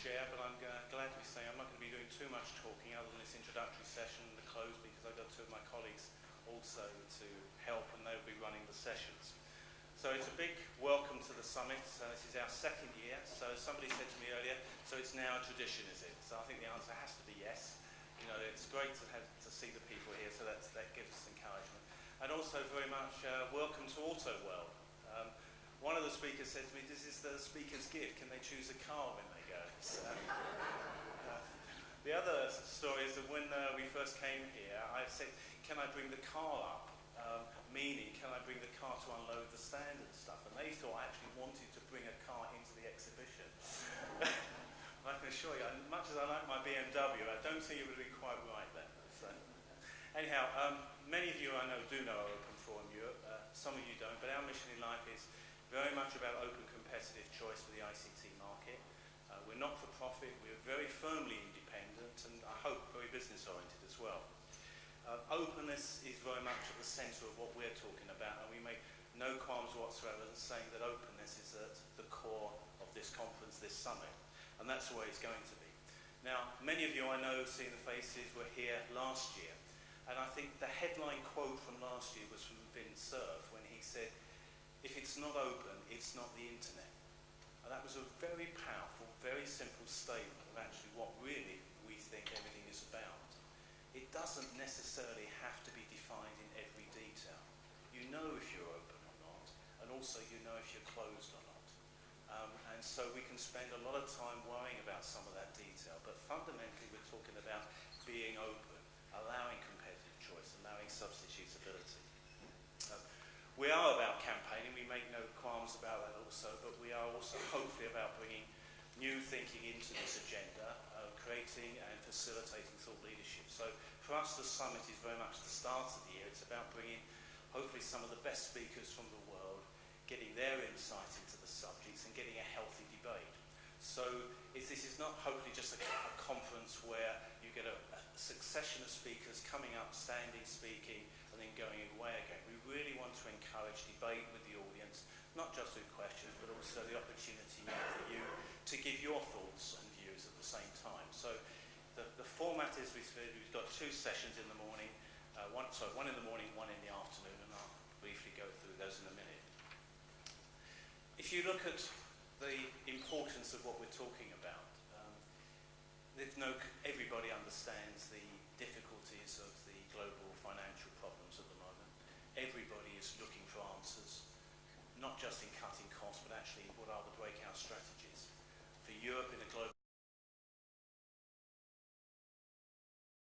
chair, but I'm glad to be saying I'm not going to be doing too much talking other than this introductory session and the close because I've got two of my colleagues also to help and they'll be running the sessions. So it's a big welcome to the summit. This is our second year. So somebody said to me earlier, so it's now a tradition, is it? So I think the answer has to be yes. You know, it's great to have to see the people here, so that's, that gives us encouragement. And also very much uh, welcome to Auto World. Um, one of the speakers said to me, this is the speaker's gift. Can they choose a car when they So, uh, the other story is that when uh, we first came here, I said, can I bring the car up? Um, meaning, can I bring the car to unload the stand and stuff? And they thought I actually wanted to bring a car into the exhibition. I can assure you, much as I like my BMW, I don't think it would be quite right then. So, anyhow, um, many of you I know do know Open Forum Europe. Uh, some of you don't, but our mission in life is very much about open competitive choice for the ICT market. Uh, we're not for profit, we're very firmly independent and I hope very business oriented as well. Uh, openness is very much at the centre of what we're talking about and we make no qualms whatsoever in saying that openness is at the core of this conference, this summit. And that's the way it's going to be. Now, many of you I know, seeing the faces, were here last year. And I think the headline quote from last year was from Vint Cerf when he said, if it's not open, it's not the internet. And that was a very powerful, very simple statement of actually what really we think everything is about. It doesn't necessarily have to be defined in every detail. You know if you're open or not, and also you know if you're closed or not. Um, and so we can spend a lot of time worrying about some of that detail, but fundamentally we're talking about being open, allowing competitive choice, allowing substitutability. Um, we are about campaigning, we make no qualms about that also, but hopefully about bringing new thinking into this agenda, uh, creating and facilitating thought leadership. So for us the summit is very much the start of the year. It's about bringing hopefully some of the best speakers from the world, getting their insight into the subjects and getting a healthy debate. So this is not hopefully just a, a conference where you get a, a succession of speakers coming up, standing, speaking, and then going away again. We really want to encourage debate not just with questions, but also the opportunity for you to give your thoughts and views at the same time. So the, the format is we've, we've got two sessions in the morning, uh, one, sorry, one in the morning, one in the afternoon, and I'll briefly go through those in a minute. If you look at the importance of what we're talking about, um, no, everybody understands the difficulties of the global